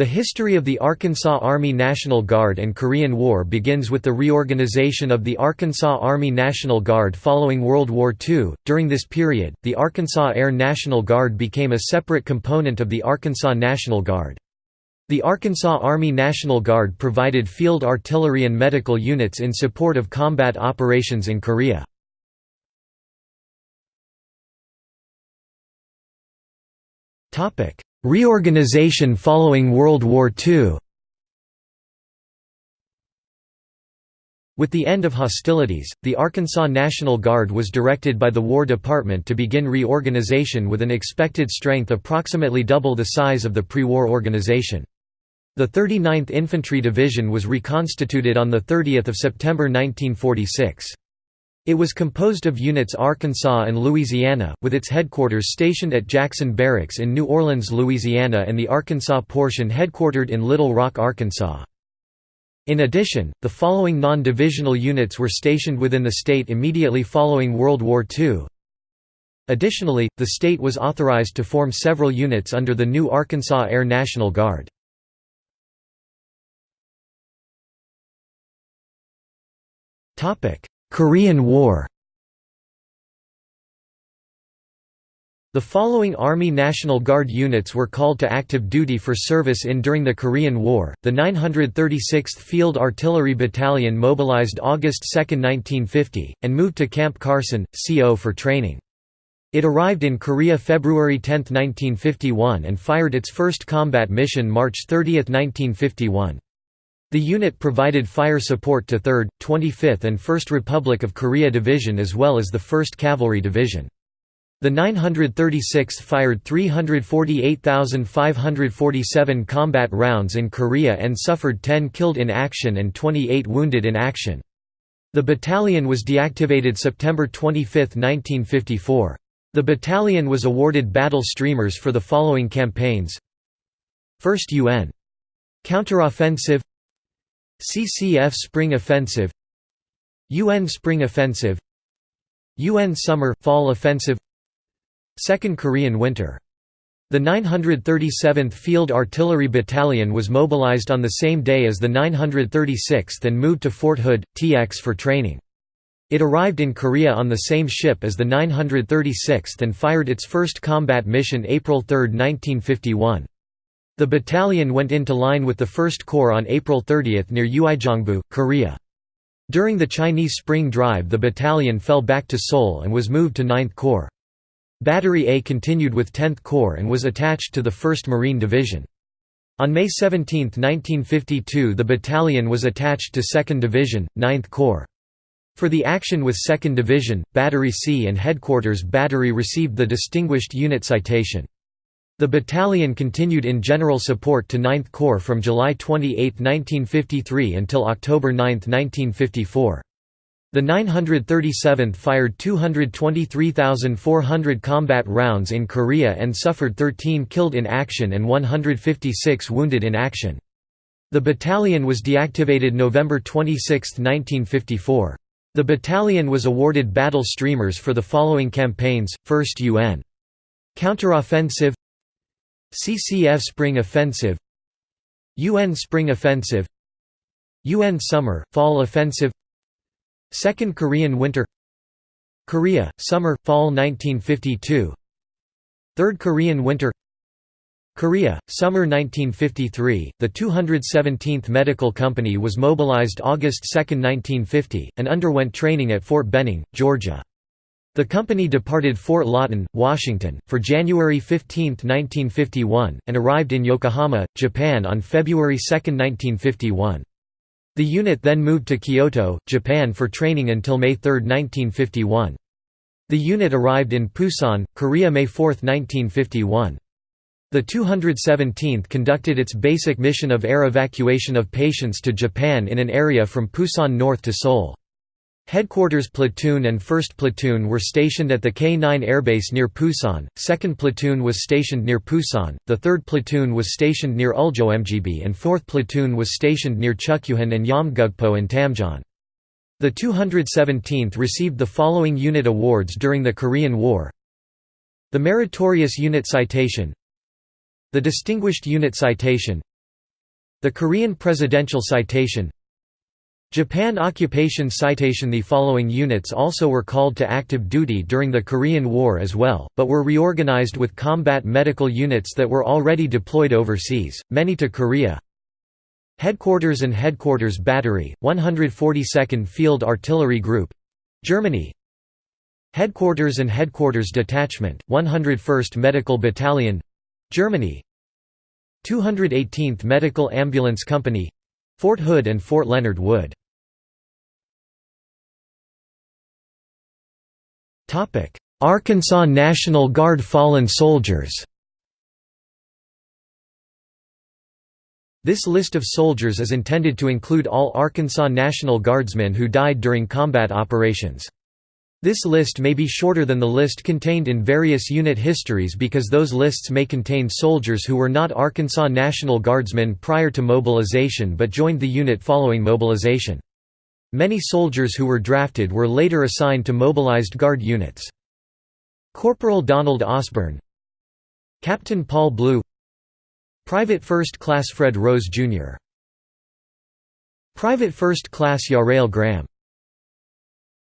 The history of the Arkansas Army National Guard and Korean War begins with the reorganization of the Arkansas Army National Guard following World War II. During this period, the Arkansas Air National Guard became a separate component of the Arkansas National Guard. The Arkansas Army National Guard provided field artillery and medical units in support of combat operations in Korea. Reorganization following World War II With the end of hostilities, the Arkansas National Guard was directed by the War Department to begin reorganization with an expected strength approximately double the size of the pre-war organization. The 39th Infantry Division was reconstituted on 30 September 1946. It was composed of units Arkansas and Louisiana, with its headquarters stationed at Jackson Barracks in New Orleans, Louisiana and the Arkansas portion headquartered in Little Rock, Arkansas. In addition, the following non-divisional units were stationed within the state immediately following World War II. Additionally, the state was authorized to form several units under the new Arkansas Air National Guard. Korean War The following Army National Guard units were called to active duty for service in during the Korean War. The 936th Field Artillery Battalion mobilized August 2, 1950, and moved to Camp Carson, CO for training. It arrived in Korea February 10, 1951 and fired its first combat mission March 30, 1951. The unit provided fire support to 3rd, 25th and 1st Republic of Korea Division as well as the 1st Cavalry Division. The 936th fired 348,547 combat rounds in Korea and suffered 10 killed in action and 28 wounded in action. The battalion was deactivated September 25, 1954. The battalion was awarded battle streamers for the following campaigns 1st UN. Counteroffensive CCF Spring Offensive UN Spring Offensive UN Summer – Fall Offensive Second Korean Winter the 937th Field Artillery Battalion was mobilized on the same day as the 936th and moved to Fort Hood, TX for training. It arrived in Korea on the same ship as the 936th and fired its first combat mission April 3, 1951. The battalion went into line with the 1st Corps on April 30 near Uijeongbu, Korea. During the Chinese Spring Drive the battalion fell back to Seoul and was moved to 9th Corps. Battery A continued with 10th Corps and was attached to the 1st Marine Division. On May 17, 1952 the battalion was attached to 2nd Division, 9th Corps. For the action with 2nd Division, Battery C and Headquarters Battery received the Distinguished Unit Citation. The battalion continued in general support to 9th Corps from July 28, 1953 until October 9, 1954. The 937th fired 223,400 combat rounds in Korea and suffered 13 killed in action and 156 wounded in action. The battalion was deactivated November 26, 1954. The battalion was awarded battle streamers for the following campaigns, 1st UN. Counteroffensive CCF Spring Offensive UN Spring Offensive UN Summer, Fall Offensive Second Korean Winter Korea, Summer, Fall 1952 Third Korean Winter Korea, Summer 1953, the 217th Medical Company was mobilized August 2, 1950, and underwent training at Fort Benning, Georgia. The company departed Fort Lawton, Washington, for January 15, 1951, and arrived in Yokohama, Japan on February 2, 1951. The unit then moved to Kyoto, Japan for training until May 3, 1951. The unit arrived in Pusan, Korea May 4, 1951. The 217th conducted its basic mission of air evacuation of patients to Japan in an area from Pusan north to Seoul. Headquarters Platoon and 1st Platoon were stationed at the K-9 airbase near Pusan, 2nd Platoon was stationed near Pusan, the 3rd Platoon was stationed near Uljomgb and 4th Platoon was stationed near Chukyuhan and Yeomgukpo in Tamjeon. The 217th received the following unit awards during the Korean War. The Meritorious Unit Citation. The Distinguished Unit Citation. The Korean Presidential Citation Japan Occupation Citation. The following units also were called to active duty during the Korean War as well, but were reorganized with combat medical units that were already deployed overseas, many to Korea. Headquarters and Headquarters Battery, 142nd Field Artillery Group Germany. Headquarters and Headquarters Detachment, 101st Medical Battalion Germany. 218th Medical Ambulance Company Fort Hood and Fort Leonard Wood Arkansas National Guard fallen soldiers This list of soldiers is intended to include all Arkansas National Guardsmen who died during combat operations. This list may be shorter than the list contained in various unit histories because those lists may contain soldiers who were not Arkansas National Guardsmen prior to mobilization but joined the unit following mobilization. Many soldiers who were drafted were later assigned to mobilized Guard units. Corporal Donald Osborne Captain Paul Blue Private First Class Fred Rose, Jr. Private First Class Yarail Graham